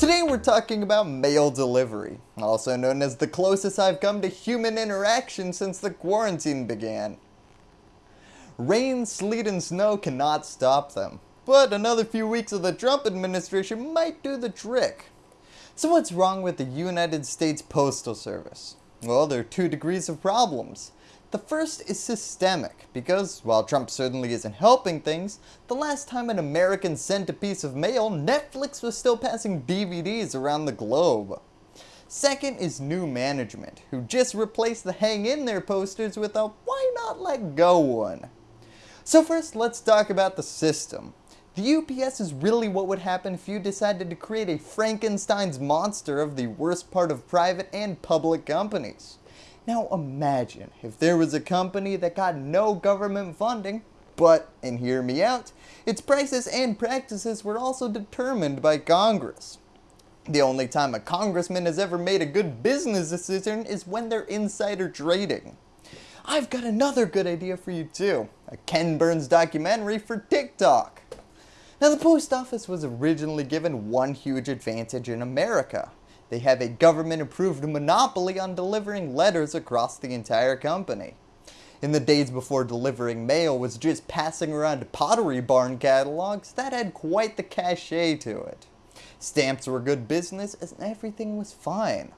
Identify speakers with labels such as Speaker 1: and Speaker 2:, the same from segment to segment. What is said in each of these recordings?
Speaker 1: Today we're talking about mail delivery, also known as the closest I've come to human interaction since the quarantine began. Rain, sleet and snow cannot stop them, but another few weeks of the Trump administration might do the trick. So what's wrong with the United States Postal Service? Well, there are two degrees of problems. The first is systemic, because while Trump certainly isn't helping things, the last time an American sent a piece of mail, Netflix was still passing DVDs around the globe. Second is new management, who just replaced the hang in there posters with a why not let go one. So first let's talk about the system. The USPS is really what would happen if you decided to create a Frankenstein's monster of the worst part of private and public companies. Now imagine if there was a company that got no government funding, but, and hear me out, its prices and practices were also determined by Congress. The only time a congressman has ever made a good business decision is when they're insider trading. I've got another good idea for you too, a Ken Burns documentary for TikTok. Now the post office was originally given one huge advantage in America, they have a government approved monopoly on delivering letters across the entire company. In the days before delivering mail was just passing around pottery barn catalogs, that had quite the cachet to it. Stamps were good business and everything was fine.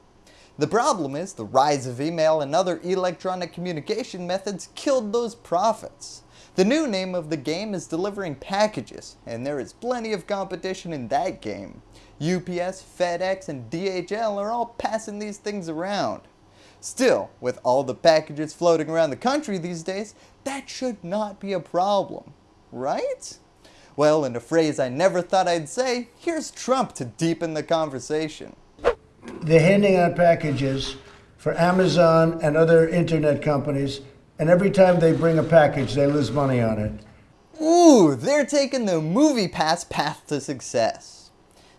Speaker 1: The problem is the rise of email and other electronic communication methods killed those profits. The new name of the game is delivering packages, and there is plenty of competition in that game. UPS, FedEx, and DHL are all passing these things around. Still, with all the packages floating around the country these days, that should not be a problem, right? Well, in a phrase I never thought I'd say, here's Trump to deepen the conversation.
Speaker 2: They're handing out packages for Amazon and other internet companies and every time they bring a package, they lose money on it.
Speaker 1: Ooh, they're taking the MoviePass path to success.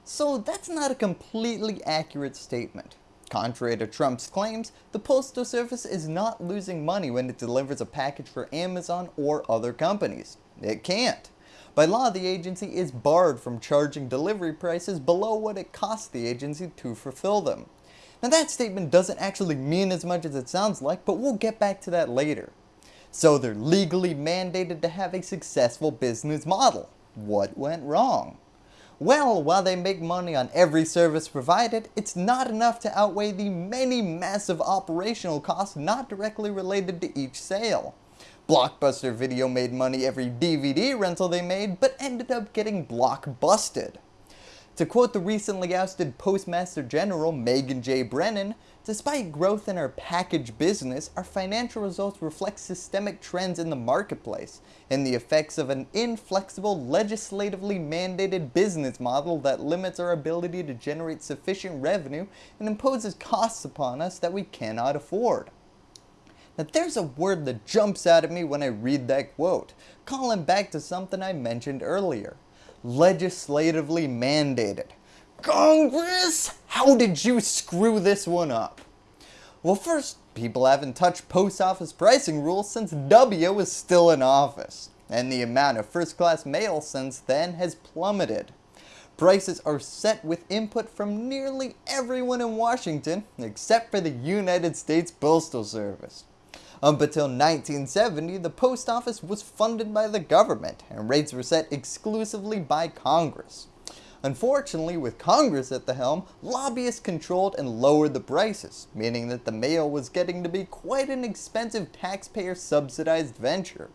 Speaker 1: So that's not a completely accurate statement. Contrary to Trump's claims, the Postal Service is not losing money when it delivers a package for Amazon or other companies. It can't. By law, the agency is barred from charging delivery prices below what it costs the agency to fulfill them. Now that statement doesn't actually mean as much as it sounds like, but we'll get back to that later. So they're legally mandated to have a successful business model. What went wrong? Well, while they make money on every service provided, it's not enough to outweigh the many massive operational costs not directly related to each sale. Blockbuster Video made money every DVD rental they made, but ended up getting blockbusted. To quote the recently ousted Postmaster General Megan J. Brennan, despite growth in our package business, our financial results reflect systemic trends in the marketplace and the effects of an inflexible, legislatively mandated business model that limits our ability to generate sufficient revenue and imposes costs upon us that we cannot afford. Now there's a word that jumps out at me when I read that quote, calling back to something I mentioned earlier legislatively mandated. Congress, how did you screw this one up? Well first, people haven't touched post office pricing rules since W was still in office, and the amount of first class mail since then has plummeted. Prices are set with input from nearly everyone in Washington except for the United States Postal Service. Up until 1970, the post office was funded by the government and rates were set exclusively by Congress. Unfortunately, with Congress at the helm, lobbyists controlled and lowered the prices, meaning that the mail was getting to be quite an expensive taxpayer subsidized venture.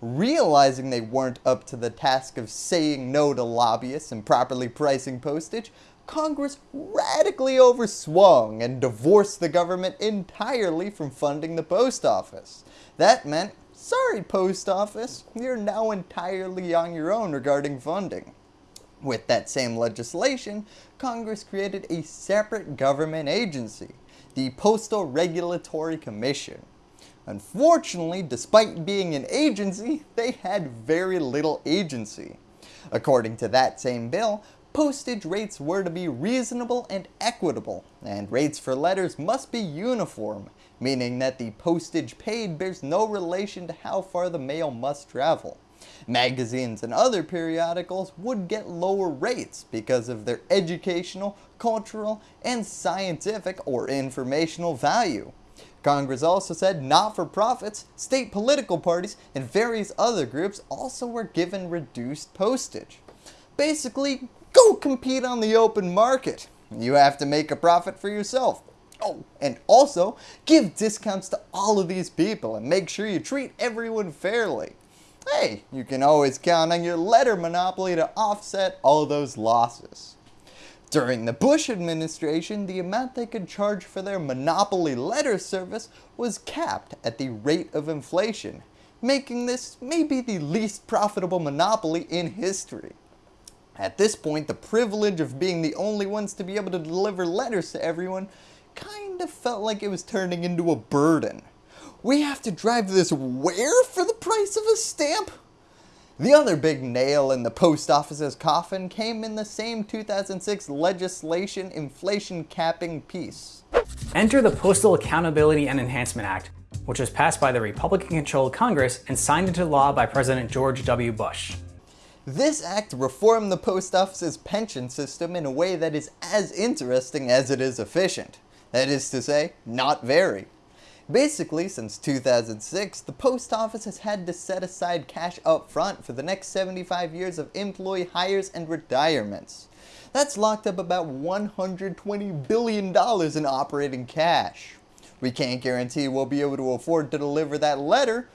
Speaker 1: Realizing they weren't up to the task of saying no to lobbyists and properly pricing postage, Congress radically overswung and divorced the government entirely from funding the post office. That meant, sorry post office, you're now entirely on your own regarding funding. With that same legislation, Congress created a separate government agency, the Postal Regulatory Commission. Unfortunately, despite being an agency, they had very little agency. According to that same bill, postage rates were to be reasonable and equitable, and rates for letters must be uniform, meaning that the postage paid bears no relation to how far the mail must travel. Magazines and other periodicals would get lower rates because of their educational, cultural, and scientific or informational value. Congress also said not-for-profits, state political parties, and various other groups also were given reduced postage. Basically, go compete on the open market. You have to make a profit for yourself. Oh, and also, give discounts to all of these people and make sure you treat everyone fairly. Hey, you can always count on your letter monopoly to offset all those losses. During the Bush administration, the amount they could charge for their monopoly letter service was capped at the rate of inflation, making this maybe the least profitable monopoly in history. At this point, the privilege of being the only ones to be able to deliver letters to everyone kind of felt like it was turning into a burden. We have to drive this where for the price of a stamp? The other big nail in the post office's coffin came in the same 2006 legislation inflation capping piece.
Speaker 3: Enter the Postal Accountability and Enhancement Act, which was passed by the Republican-controlled Congress and signed into law by President George W. Bush.
Speaker 1: This act reformed the post office's pension system in a way that is as interesting as it is efficient. That is to say, not very. Basically, since 2006, the post office has had to set aside cash up front for the next 75 years of employee hires and retirements. That's locked up about $120 billion in operating cash. We can't guarantee we'll be able to afford to deliver that letter,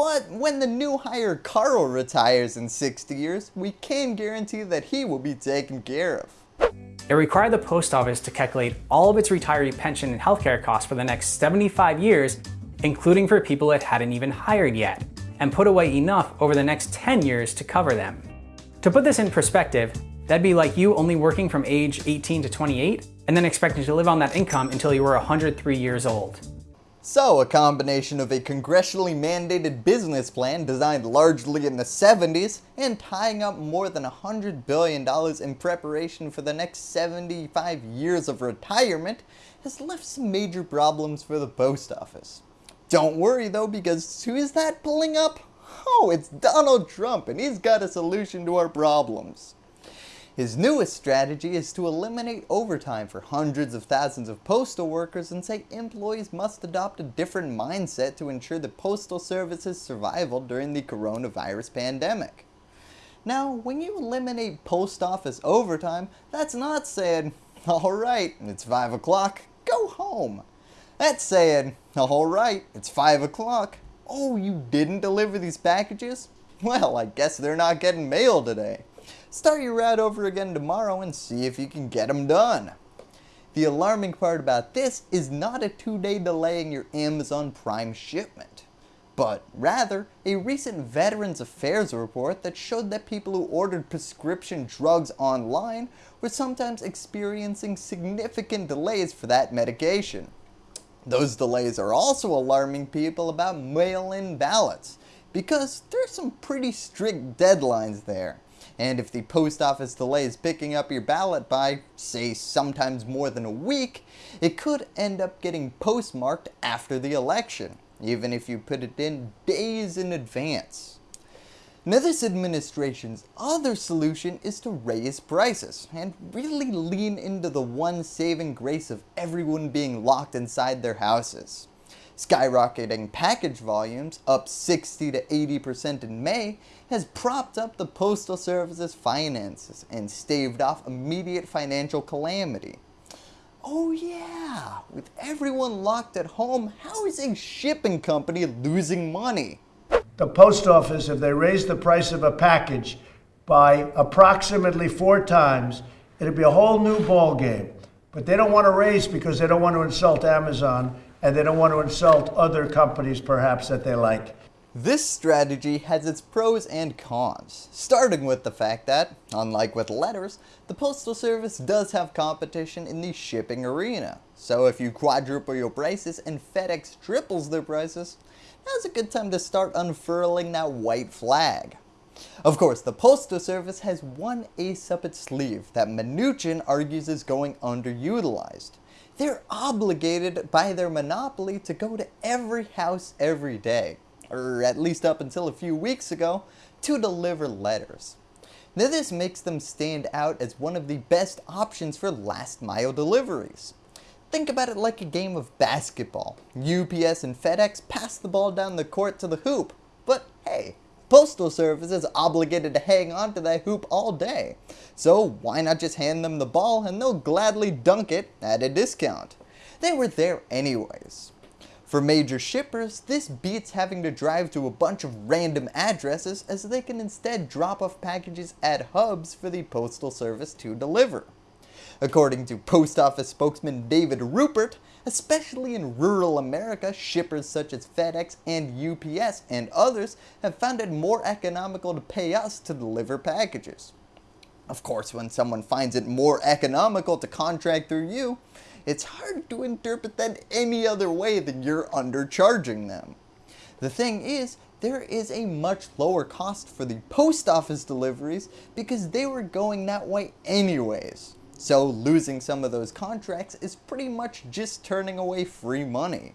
Speaker 1: but when the new hire Carl retires in 60 years, we can guarantee that he will be taken care of.
Speaker 3: It required the post office to calculate all of its retiree pension and healthcare costs for the next 75 years, including for people it hadn't even hired yet, and put away enough over the next 10 years to cover them. To put this in perspective, that'd be like you only working from age 18 to 28 and then expecting to live on that income until you were 103 years old.
Speaker 1: So, a combination of a congressionally mandated business plan designed largely in the 70s and tying up more than $100 billion in preparation for the next 75 years of retirement has left some major problems for the post office. Don't worry though because who is that pulling up? Oh, it's Donald Trump and he's got a solution to our problems. His newest strategy is to eliminate overtime for hundreds of thousands of postal workers and say employees must adopt a different mindset to ensure the postal service's survival during the coronavirus pandemic. Now, when you eliminate post office overtime, that's not saying, alright, it's 5 o'clock, go home. That's saying, alright, it's 5 o'clock, oh you didn't deliver these packages? Well, I guess they're not getting mail today. Start your route over again tomorrow and see if you can get them done. The alarming part about this is not a two-day delay in your Amazon Prime shipment, but rather a recent Veterans Affairs report that showed that people who ordered prescription drugs online were sometimes experiencing significant delays for that medication. Those delays are also alarming people about mail-in ballots because there's some pretty strict deadlines there and if the post office delays picking up your ballot by, say, sometimes more than a week, it could end up getting postmarked after the election, even if you put it in days in advance. Now this administration's other solution is to raise prices and really lean into the one saving grace of everyone being locked inside their houses. Skyrocketing package volumes, up 60 to 80% in May, has propped up the Postal Service's finances and staved off immediate financial calamity. Oh yeah, with everyone locked at home, how is a shipping company losing money?
Speaker 2: The post office, if they raise the price of a package by approximately four times, it'd be a whole new ball game. But they don't want to raise because they don't want to insult Amazon and they don't want to insult other companies perhaps that they like.
Speaker 1: This strategy has its pros and cons, starting with the fact that, unlike with letters, the Postal Service does have competition in the shipping arena. So if you quadruple your prices and FedEx triples their prices, now's a good time to start unfurling that white flag. Of course, the Postal Service has one ace up its sleeve that Mnuchin argues is going underutilized they're obligated by their monopoly to go to every house every day. Or at least up until a few weeks ago, to deliver letters. Now this makes them stand out as one of the best options for last mile deliveries. Think about it like a game of basketball. UPS and FedEx pass the ball down the court to the hoop, but hey, Postal Service is obligated to hang on to that hoop all day. So why not just hand them the ball and they'll gladly dunk it at a discount. They were there anyways. For major shippers, this beats having to drive to a bunch of random addresses as they can instead drop off packages at hubs for the Postal Service to deliver. According to post office spokesman David Rupert, especially in rural America, shippers such as FedEx and UPS and others have found it more economical to pay us to deliver packages. Of course, when someone finds it more economical to contract through you, it's hard to interpret that any other way than you're undercharging them. The thing is, there is a much lower cost for the post office deliveries because they were going that way anyways. So losing some of those contracts is pretty much just turning away free money.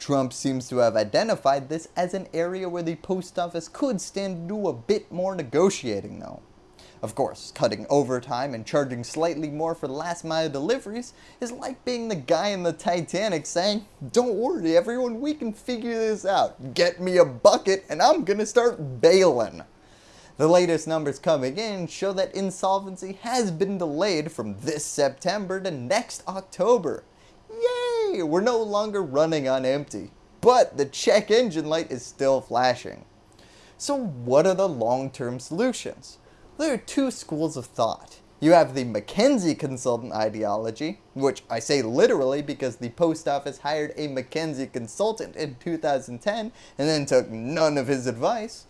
Speaker 1: Trump seems to have identified this as an area where the post office could stand to do a bit more negotiating though. Of course, cutting overtime and charging slightly more for last mile deliveries is like being the guy in the Titanic saying, don't worry everyone, we can figure this out. Get me a bucket and I'm gonna start bailing. The latest numbers coming in show that insolvency has been delayed from this September to next October. Yay! We're no longer running on empty. But the check engine light is still flashing. So what are the long-term solutions? There are two schools of thought. You have the McKinsey consultant ideology, which I say literally because the post office hired a McKinsey consultant in 2010 and then took none of his advice.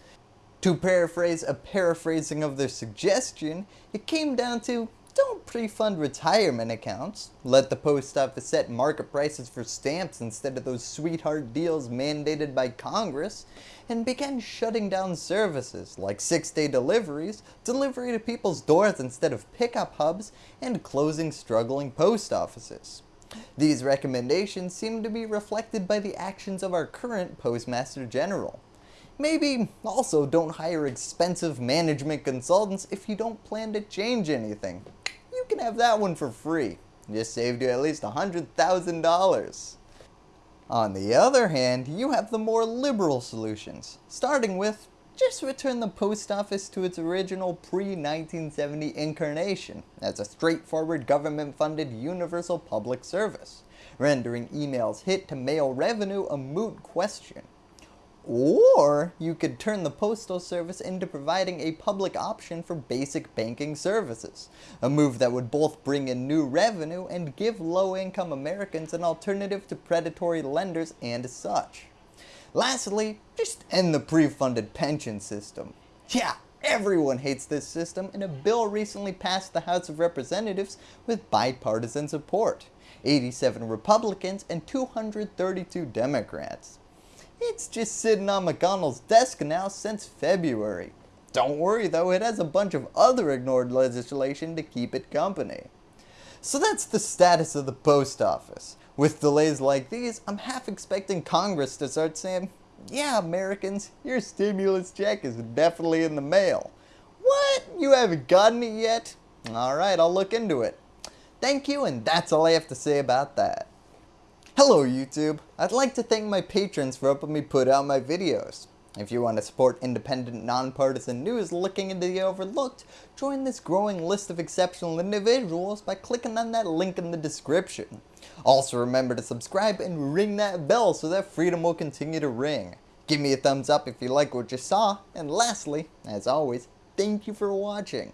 Speaker 1: To paraphrase a paraphrasing of their suggestion, it came down to don't pre-fund retirement accounts, let the post office set market prices for stamps instead of those sweetheart deals mandated by Congress, and began shutting down services like 6-day deliveries, delivery to people's doors instead of pickup hubs, and closing struggling post offices. These recommendations seem to be reflected by the actions of our current Postmaster General. Maybe also don't hire expensive management consultants if you don't plan to change anything. You can have that one for free. Just saved you at least $100,000. On the other hand, you have the more liberal solutions, starting with just return the post office to its original pre-1970 incarnation as a straightforward government-funded universal public service, rendering emails hit to mail revenue a moot question. Or you could turn the postal service into providing a public option for basic banking services, a move that would both bring in new revenue and give low-income Americans an alternative to predatory lenders and such. Lastly, just end the pre-funded pension system. Yeah, everyone hates this system and a bill recently passed the House of Representatives with bipartisan support, 87 Republicans and 232 Democrats. It's just sitting on McConnell's desk now since February. Don't worry though, it has a bunch of other ignored legislation to keep it company. So that's the status of the post office. With delays like these, I'm half expecting Congress to start saying, yeah Americans, your stimulus check is definitely in the mail. What? You haven't gotten it yet? Alright, I'll look into it. Thank you and that's all I have to say about that. Hello YouTube! I'd like to thank my patrons for helping me put out my videos. If you want to support independent, nonpartisan news looking into the overlooked, join this growing list of exceptional individuals by clicking on that link in the description. Also remember to subscribe and ring that bell so that freedom will continue to ring. Give me a thumbs up if you like what you saw, and lastly, as always, thank you for watching.